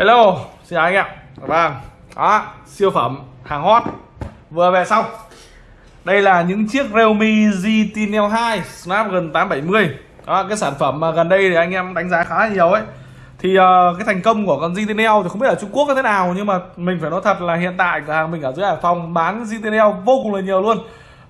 Hello, xin chào anh em. Vâng, đó, siêu phẩm hàng hot. Vừa về xong Đây là những chiếc Realme GT Neo 2 Snapdragon 870 đó, Cái sản phẩm mà gần đây thì anh em đánh giá khá là nhiều ấy. Thì uh, cái thành công của con GT Neo thì không biết ở Trung Quốc như thế nào Nhưng mà mình phải nói thật là hiện tại cửa hàng mình ở dưới Hải Phòng bán GT Neo vô cùng là nhiều luôn.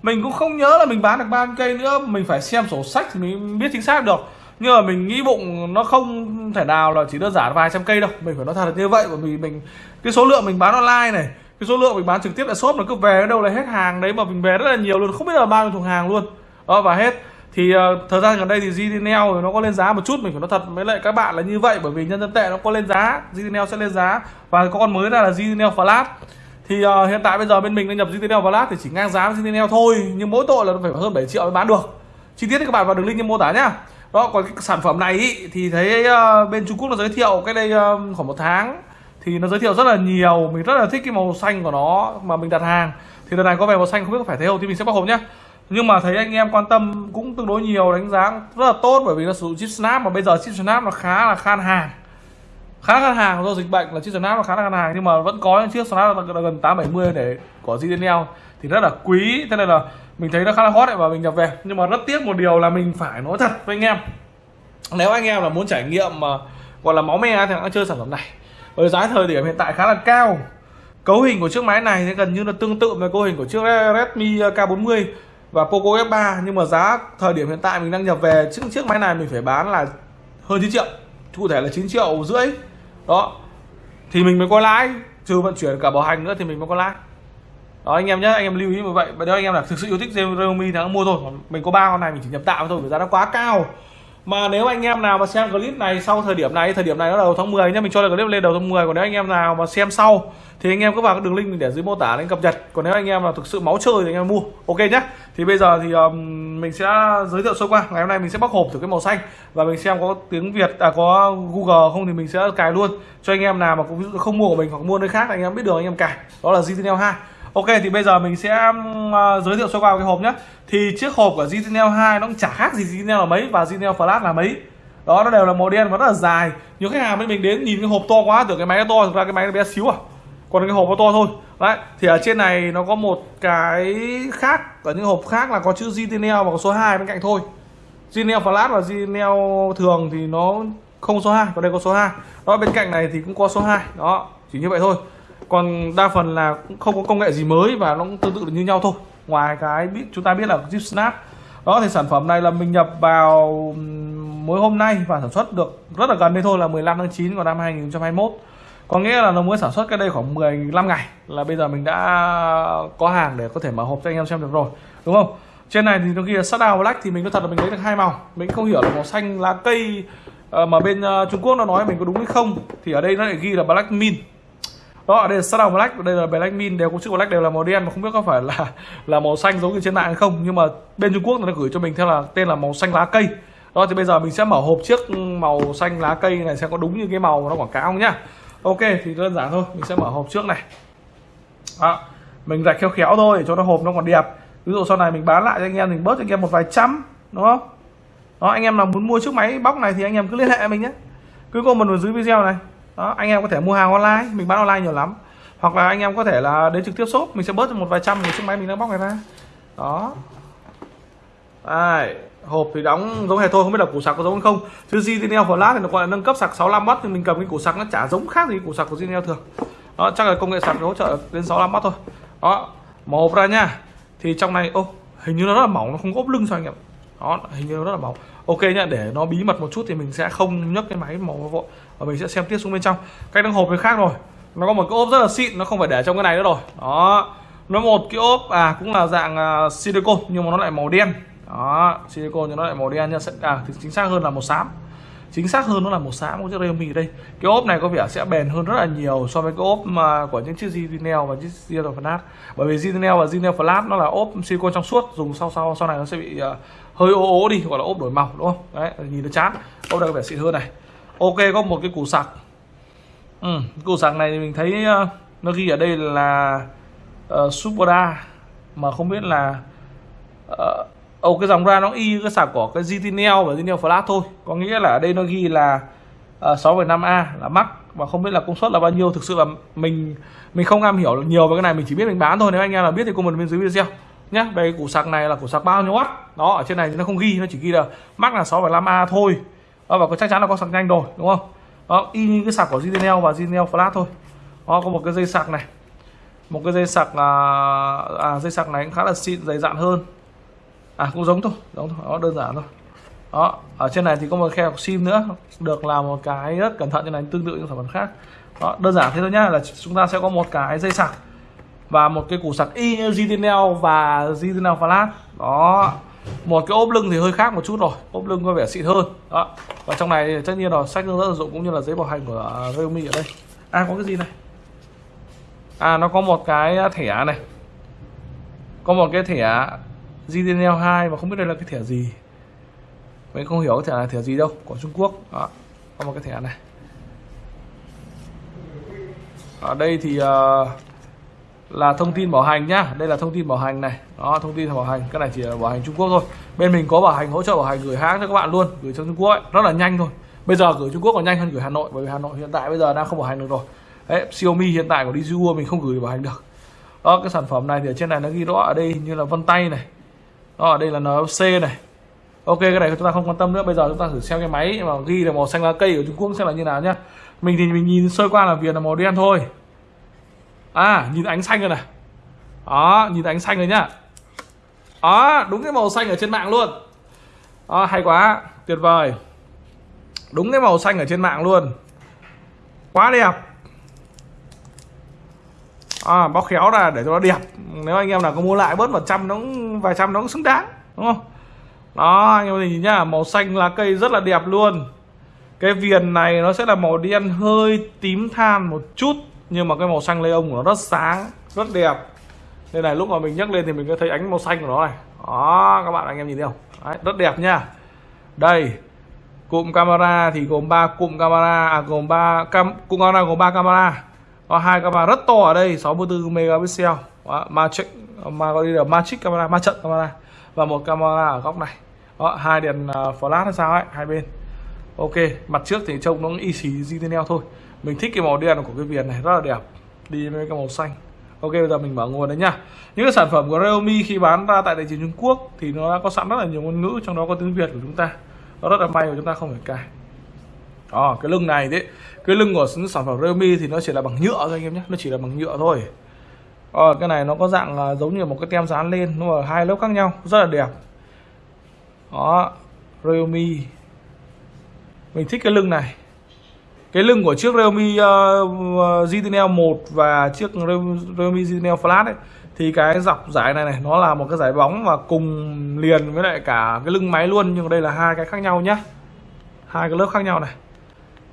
Mình cũng không nhớ là mình bán được bao nhiêu cây nữa. Mình phải xem sổ sách thì mình biết chính xác được nhưng mà mình nghĩ bụng nó không thể nào là chỉ đơn giản vài trăm cây đâu. Mình phải nói thật là như vậy bởi vì mình cái số lượng mình bán online này cái số lượng mình bán trực tiếp tại shop nó cứ về đâu là hết hàng đấy mà mình về rất là nhiều luôn không biết là bao nhiêu thùng hàng luôn. Đó và hết. Thì uh, thời gian gần đây thì GDNL nó có lên giá một chút mình phải nói thật với lại các bạn là như vậy bởi vì nhân dân tệ nó có lên giá GDNL sẽ lên giá. Và có con mới ra là GDNL Flash. Thì uh, hiện tại bây giờ bên mình đang nhập GDNL Flash thì chỉ ngang giá với GDNL thôi nhưng mỗi tội là nó phải hơn 7 triệu mới bán được. Chi tiết thì các bạn vào đường link trong mô tả nhá đó còn cái sản phẩm này ý, thì thấy uh, bên Trung Quốc nó giới thiệu cái đây uh, khoảng một tháng. Thì nó giới thiệu rất là nhiều mình rất là thích cái màu xanh của nó mà mình đặt hàng. Thì lần này có vẻ màu xanh không biết có phải thế không thì mình sẽ bóc hộp nhé nhưng mà thấy anh em quan tâm cũng tương đối nhiều đánh giá rất là tốt bởi vì nó sử dụng chip snap mà bây giờ chip snap nó khá là khan hàng. Khá khan hàng do dịch bệnh là chip snap nó khá là khan hàng nhưng mà vẫn có những chiếc snap là gần 870 để của GTNL thì rất là quý thế nên là mình thấy nó khá là hot đấy và mình nhập về. Nhưng mà rất tiếc một điều là mình phải nói thật với anh em. Nếu anh em là muốn trải nghiệm mà gọi là máu me thì hãy chơi sản phẩm này. Với giá thời điểm hiện tại khá là cao. Cấu hình của chiếc máy này thì gần như là tương tự với cấu hình của chiếc Redmi K40 và Poco F3 nhưng mà giá thời điểm hiện tại mình đang nhập về, chiếc chiếc máy này mình phải bán là hơn 9 triệu. Cụ thể là 9 triệu rưỡi. Đó. Thì mình mới có lãi. Trừ vận chuyển cả bảo hành nữa thì mình mới có lãi đó anh em nhé anh em lưu ý như vậy và nếu anh em là thực sự yêu thích Realme thì mua thôi mình có ba con này mình chỉ nhập tạm thôi vì giá nó quá cao mà nếu anh em nào mà xem clip này sau thời điểm này thời điểm này nó đầu tháng 10 nhé mình cho là clip lên đầu tháng 10 còn nếu anh em nào mà xem sau thì anh em cứ vào cái đường link mình để dưới mô tả để cập nhật còn nếu anh em là thực sự máu chơi thì anh em mua ok nhé thì bây giờ thì um, mình sẽ giới thiệu sơ qua ngày hôm nay mình sẽ bóc hộp thử cái màu xanh và mình xem có tiếng việt à có google không thì mình sẽ cài luôn cho anh em nào mà cũng không mua của mình hoặc mua nơi khác anh em biết được anh em cài đó là GTNL 2 Ok thì bây giờ mình sẽ uh, giới thiệu sơ qua cái hộp nhé Thì chiếc hộp của Zinel 2 nó cũng chả khác gì Zinel là mấy và Zinel Flash là mấy. Đó nó đều là màu đen và rất là dài. Nhiều khách hàng bên mình đến nhìn cái hộp to quá tưởng cái máy nó to thực ra cái máy nó bé xíu à. Còn cái hộp nó to thôi. Đấy thì ở trên này nó có một cái khác Ở những hộp khác là có chữ Zinel và có số 2 bên cạnh thôi. Zinel Flash và Zinel thường thì nó không số 2 Còn đây có số 2 Đó bên cạnh này thì cũng có số 2 Đó chỉ như vậy thôi còn đa phần là cũng không có công nghệ gì mới và nó cũng tương tự như nhau thôi. Ngoài cái biết, chúng ta biết là zip snap, đó thì sản phẩm này là mình nhập vào mới hôm nay và sản xuất được rất là gần đây thôi là 15 tháng 9 của năm 2021 có nghĩa là nó mới sản xuất cái đây khoảng 15 ngày là bây giờ mình đã có hàng để có thể mở hộp cho anh em xem được rồi, đúng không? Trên này thì nó ghi là Shadow black thì mình có thật là mình lấy được hai màu. Mình không hiểu là màu xanh, lá cây ờ, mà bên ờ, Trung Quốc nó nói mình có đúng hay không. Thì ở đây nó lại ghi là black min đó, ở đây là Shadow Black, đây là Black Min đều có chữ Black đều là màu đen mà không biết có phải là là màu xanh giống như trên mạng hay không. Nhưng mà bên Trung Quốc nó gửi cho mình theo là tên là màu xanh lá cây. Đó, thì bây giờ mình sẽ mở hộp chiếc màu xanh lá cây này sẽ có đúng như cái màu nó quảng cáo không nhá. Ok, thì đơn giản thôi, mình sẽ mở hộp trước này. Đó, mình rạch khéo khéo thôi để cho nó hộp nó còn đẹp. Ví dụ sau này mình bán lại cho anh em, mình bớt cho anh em một vài trăm, đúng không? Đó, anh em nào muốn mua chiếc máy bóc này thì anh em cứ liên hệ mình nhé cứ comment ở dưới video này đó anh em có thể mua hàng online mình bán online nhiều lắm. Hoặc là anh em có thể là đến trực tiếp shop mình sẽ bớt một vài trăm cái chiếc máy mình đang bóc này ra. Đó. Đây, hộp thì đóng giống hệt thôi không biết là củ sạc có giống không. Chứ zinel Flash thì nó gọi là nâng cấp sạc 65W thì mình cầm cái củ sạc nó chả giống khác gì củ sạc của zinel thường. Đó chắc là công nghệ sạc hỗ trợ đến 65W thôi. Đó mở hộp ra nha. Thì trong này ô hình như nó rất là mỏng nó không ốp lưng sao anh em đó hình như nó rất là bóng. Ok nhá để nó bí mật một chút thì mình sẽ không nhấc cái máy màu vội và mình sẽ xem tiếp xuống bên trong. Cách đăng hộp thì khác rồi. Nó có một cái ốp rất là xịn nó không phải để trong cái này nữa rồi. Đó. Nó một cái ốp à cũng là dạng à, uh, silicon nhưng mà nó lại màu đen. Đó silicon nhưng nó lại màu đen nha. À thì chính xác hơn là màu xám. Chính xác hơn nó là màu xám của chiếc Realme đây. Cái ốp này có vẻ sẽ bền hơn rất là nhiều so với cái ốp mà của những chiếc Zinel và chiếc Zinel Flash. Bởi vì Zinel và Zinel Flash nó là ốp silicon trong suốt dùng sau sau sau này nó sẽ bị uh, hơi ố ố đi gọi là ốp đổi màu đúng không? Đấy nhìn nó chán. Ốp đây có vẻ xịn hơn này. Ok có một cái củ sạc. Ừ, củ sạc này thì mình thấy uh, nó ghi ở đây là ờ, uh, Supra mà không biết là uh, Ồ cái dòng ra nó y cái sạc của cái GTNL và GTNL Flash thôi. Có nghĩa là ở đây nó ghi là uh, 6,5A là mắc và không biết là công suất là bao nhiêu. Thực sự là mình mình không am hiểu nhiều về cái này mình chỉ biết mình bán thôi. Nếu anh em nào biết thì comment bên dưới video nhá. Về cái củ sạc này là củ sạc bao nhiêu watt đó ở trên này nó không ghi nó chỉ ghi là max là 6,5 a thôi. Đó, và chắc chắn là có sạc nhanh rồi đúng không? Đó y như cái sạc của zinel và zinel Flash thôi. Đó có một cái dây sạc này. Một cái dây sạc à, à dây sạc này cũng khá là xịn dày dặn hơn. À cũng giống thôi giống thôi đó đơn giản thôi. Đó ở trên này thì có một khe sim nữa được làm một cái rất cẩn thận như này tương tự những sản phẩm khác. Đó đơn giản thế thôi nhá là chúng ta sẽ có một cái dây sạc và một cái củ sạc y như GTNL và GTNL Flash đó một cái ốp lưng thì hơi khác một chút rồi ốp lưng có vẻ xịn hơn. Đó và trong này tất nhiên là sách hướng dẫn sử dụng cũng như là giấy bảo hành của Realme ở đây. À có cái gì này? À nó có một cái thẻ này. Có một cái thẻ GTNL 2 và không biết đây là cái thẻ gì. Mình không hiểu cái thẻ này thẻ gì đâu của Trung Quốc. Đó có một cái thẻ này. Ở đây thì uh, là thông tin bảo hành nhá. Đây là thông tin bảo hành này. Đó, thông tin bảo hành. Cái này chỉ là bảo hành Trung Quốc thôi. Bên mình có bảo hành, hỗ trợ bảo hành gửi hãng cho các bạn luôn, gửi cho Trung Quốc ấy. rất là nhanh thôi. Bây giờ gửi Trung Quốc còn nhanh hơn gửi Hà Nội, bởi vì Hà Nội hiện tại bây giờ đang không bảo hành được rồi. Đấy, Xiaomi hiện tại của DJU mình không gửi bảo hành được. Đó, cái sản phẩm này thì ở trên này nó ghi rõ ở đây như là vân tay này. Đó, ở đây là NFC này. Ok, cái này chúng ta không quan tâm nữa. Bây giờ chúng ta thử xem cái máy mà ghi là màu xanh lá cây của Trung Quốc xem là như nào nhá. Mình thì mình nhìn sơ qua là viền là màu đen thôi à nhìn ánh xanh rồi này. Đó nhìn ánh xanh rồi nhá. Đó đúng cái màu xanh ở trên mạng luôn. Đó hay quá tuyệt vời. Đúng cái màu xanh ở trên mạng luôn. Quá đẹp. À, bóc khéo ra để cho nó đẹp. Nếu anh em nào có mua lại bớt một trăm nó cũng vài trăm nó cũng xứng đáng đúng không? Đó anh em nhìn nhá màu xanh lá cây rất là đẹp luôn. Cái viền này nó sẽ là màu đen hơi tím than một chút nhưng mà cái màu xanh lê ông của nó rất sáng rất đẹp. Đây này lúc mà mình nhấc lên thì mình có thấy ánh màu xanh của nó này. Đó các bạn anh em nhìn thấy không? Đấy, rất đẹp nha. Đây cụm camera thì gồm 3 cụm camera à gồm 3 cam cụm camera gồm 3 camera. Có hai camera rất to ở đây 64 megapixel. Đó, magic mà có đi là magic camera ma trận camera. Và một camera ở góc này. Đó, hai đèn ờ, flash hay sao ấy hai bên. Ok mặt trước thì trông nó y xì GTNL thôi mình thích cái màu đen của cái viền này rất là đẹp. Đi với cái màu xanh. Ok bây giờ mình mở nguồn đấy nhá. Những cái sản phẩm của Realme khi bán ra tại thị trường Trung Quốc thì nó đã có sẵn rất là nhiều ngôn ngữ trong đó có tiếng Việt của chúng ta. Nó rất là may của chúng ta không phải cài. Đó cái lưng này đấy. Cái lưng của sản phẩm Realme thì nó chỉ là bằng nhựa thôi anh em nhé nó chỉ là bằng nhựa thôi. À, cái này nó có dạng uh, giống như một cái tem dán lên nó ở hai lớp khác nhau. Rất là đẹp. Đó Realme. Mình thích cái lưng này cái lưng của chiếc Realme uh, GTNL 1 và chiếc Realme GTNL Flat ấy thì cái dọc giải này này nó là một cái giải bóng và cùng liền với lại cả cái lưng máy luôn nhưng đây là hai cái khác nhau nhá. Hai cái lớp khác nhau này.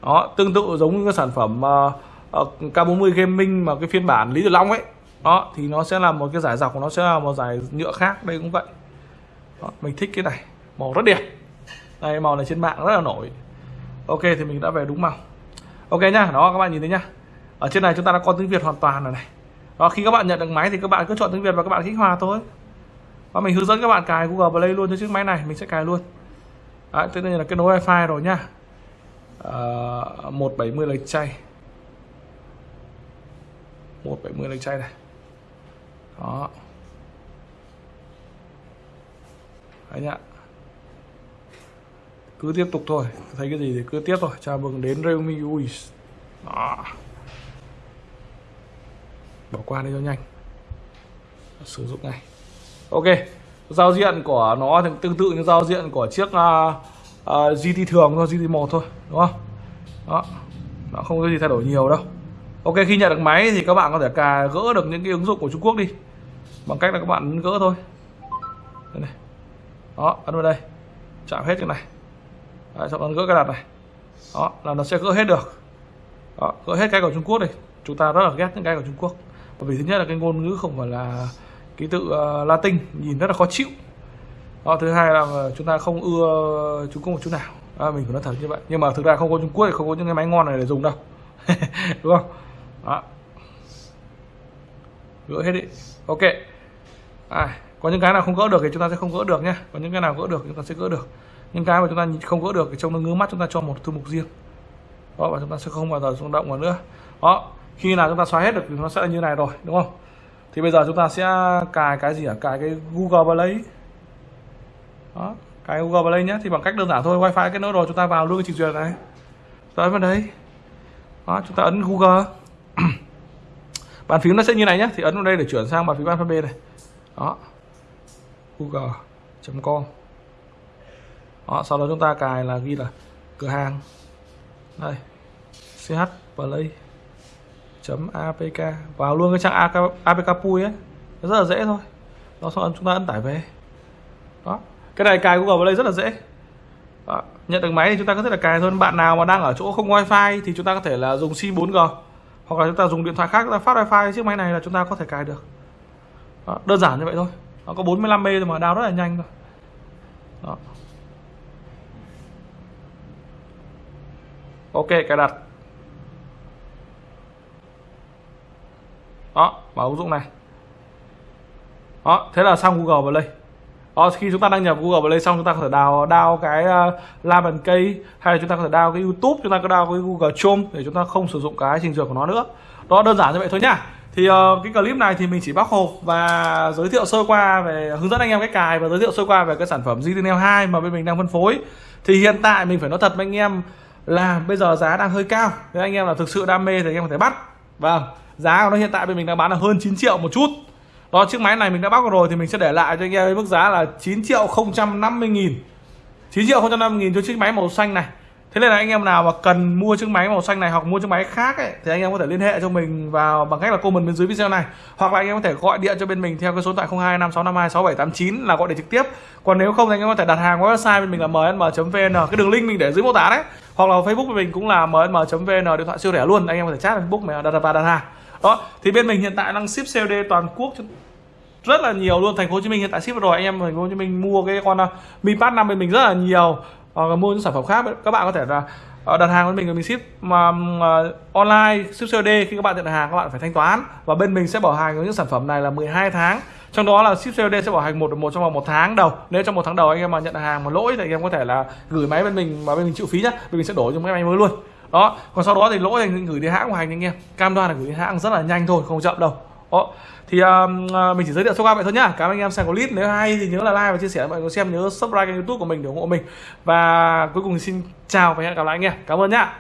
Đó tương tự giống như cái sản phẩm uh, uh, K40 Gaming mà cái phiên bản Lý Tử Long ấy. Đó thì nó sẽ là một cái giải dọc của nó sẽ là một giải nhựa khác đây cũng vậy. Đó, mình thích cái này màu rất đẹp. Đây màu này trên mạng rất là nổi. Ok thì mình đã về đúng màu ok nhá đó các bạn nhìn thấy nhá. Ở trên này chúng ta đã có tiếng việt hoàn toàn rồi này. Đó khi các bạn nhận được máy thì các bạn cứ chọn tiếng việt và các bạn kích hoạt thôi. Và mình hướng dẫn các bạn cài google play luôn cho chiếc máy này mình sẽ cài luôn. Đấy, tất nhiên là kết nối wifi rồi nhá. Uh, 170 lệch chay. 170 lệch chay này. Đó. Đấy nhá cứ tiếp tục thôi. Thấy cái gì thì cứ tiếp thôi. Chào mừng đến Realme ui đó. bỏ qua đi cho nhanh. Sử dụng ngay. Ok. Giao diện của nó thì tương tự như giao diện của chiếc uh, uh, GT thường thôi GT 1 thôi đúng không? Đó. Nó không có gì thay đổi nhiều đâu. Ok khi nhận được máy thì các bạn có thể cà gỡ được những cái ứng dụng của Trung Quốc đi. Bằng cách là các bạn gỡ thôi. Đây này. đó ấn vào đây. Chạm hết cái này Đấy, sau đó gỡ cái đặt này. Đó là nó sẽ gỡ hết được. Đó, gỡ hết cái của Trung Quốc đi. chúng ta rất là ghét những cái của Trung Quốc. Bởi vì thứ nhất là cái ngôn ngữ không phải là ký tự uh, Latin nhìn rất là khó chịu. Đó, thứ hai là chúng ta không ưa Trung Quốc một chút nào. À, mình phải nói thật như vậy. Nhưng mà thực ra không có Trung Quốc thì không có những cái máy ngon này để dùng đâu. Đúng không? Đó. Gỡ hết đi. Ok. À, có những cái nào không gỡ được thì chúng ta sẽ không gỡ được nhé có những cái nào gỡ được chúng ta sẽ gỡ được những cái mà chúng ta không gỡ được thì trong nó ngứa mắt, chúng ta cho một thư mục riêng. Đó, và chúng ta sẽ không bao giờ rung động vào nữa. Đó, khi nào chúng ta xóa hết được thì nó sẽ như này rồi, đúng không? Thì bây giờ chúng ta sẽ cài cái gì ạ? cài cái Google Play. Đó, cài Google Play nhé, thì bằng cách đơn giản thôi, wifi kết nối rồi, chúng ta vào luôn cái trình duyệt này. Tới vào đây. Đó, chúng ta ấn Google. Bàn phím nó sẽ như này nhé, thì ấn vào đây để chuyển sang bàn phím alphabet này. Đó. Google.com đó, sau đó chúng ta cài là ghi là cửa hàng. Đây ch play apk vào luôn cái trang apk pui ấy. Rất là dễ thôi. Đó xong chúng ta ấn tải về. Đó cái này cài google play rất là dễ. Đó. nhận được máy thì chúng ta có thể là cài thôi. Bạn nào mà đang ở chỗ không wifi thì chúng ta có thể là dùng sim 4g hoặc là chúng ta dùng điện thoại khác chúng ta phát wifi. Chiếc máy này là chúng ta có thể cài được. Đó, đơn giản như vậy thôi. Nó có 45 m mà đào rất là nhanh thôi. Đó. Ok cài đặt. Đó vào ứng dụng này. Đó thế là xong Google Play. đó, khi chúng ta đăng nhập Google Play xong chúng ta có thể đào đào cái ờ, uh, Lam and cây hay là chúng ta có thể đào cái YouTube chúng ta có đào cái Google Chrome để chúng ta không sử dụng cái trình duyệt của nó nữa. Đó đơn giản như vậy thôi nhá. Thì uh, cái clip này thì mình chỉ bóc hộp và giới thiệu sơ qua về hướng dẫn anh em cách cài và giới thiệu sơ qua về cái sản phẩm GTNL 2 mà bên mình đang phân phối. Thì hiện tại mình phải nói thật với anh em là bây giờ giá đang hơi cao nếu anh em là thực sự đam mê thì anh em có thể bắt vâng giá của nó hiện tại bên mình đang bán là hơn 9 triệu một chút đó chiếc máy này mình đã bắt rồi thì mình sẽ để lại cho anh em với mức giá là 9 triệu 050 nghìn 9 triệu 050 nghìn cho chiếc máy màu xanh này Thế nên là anh em nào mà cần mua chiếc máy màu xanh này hoặc mua chiếc máy khác ấy, thì anh em có thể liên hệ cho mình vào bằng cách là comment bên dưới video này hoặc là anh em có thể gọi điện cho bên mình theo cái số điện thoại 0256526789 là gọi điện trực tiếp. Còn nếu không thì anh em có thể đặt hàng qua website bên mình là mnm.vn. Cái đường link mình để dưới mô tả đấy. Hoặc là Facebook của mình cũng là mm.vn điện thoại siêu rẻ luôn. Anh em có thể chat Facebook mà đặt và đặt hàng. Đó, thì bên mình hiện tại đang ship COD toàn quốc rất là nhiều luôn. Thành phố Hồ Chí Minh hiện tại ship rồi. Anh em thành phố Hồ Chí Minh mua cái con uh, Mi Pad 5 bên mình rất là nhiều. Hoặc là mua những sản phẩm khác. Các bạn có thể là ờ, đặt hàng với mình mình ship. Mà uh, online ship COD khi các bạn nhận hàng các bạn phải thanh toán. Và bên mình sẽ bảo hành những sản phẩm này là 12 tháng trong đó là ship COD sẽ bảo hành một một trong vòng một tháng đầu. Nếu trong một tháng đầu anh em mà nhận hàng mà lỗi thì anh em có thể là gửi máy bên mình mà bên mình chịu phí nhá. Bên mình sẽ đổi cho máy mới luôn. Đó còn sau đó thì lỗi thì gửi đi hãng của hành anh em. Cam đoan là gửi đi hãng rất là nhanh thôi không chậm đâu. Đó thì um, à, mình chỉ giới thiệu sơ qua vậy thôi nhá. Cảm ơn anh em xem clip. Nếu hay thì nhớ là like và chia sẻ. Mọi người xem nhớ subscribe kênh youtube của mình để ủng hộ mình. Và cuối cùng xin chào và hẹn gặp lại anh em. Cảm ơn nhá.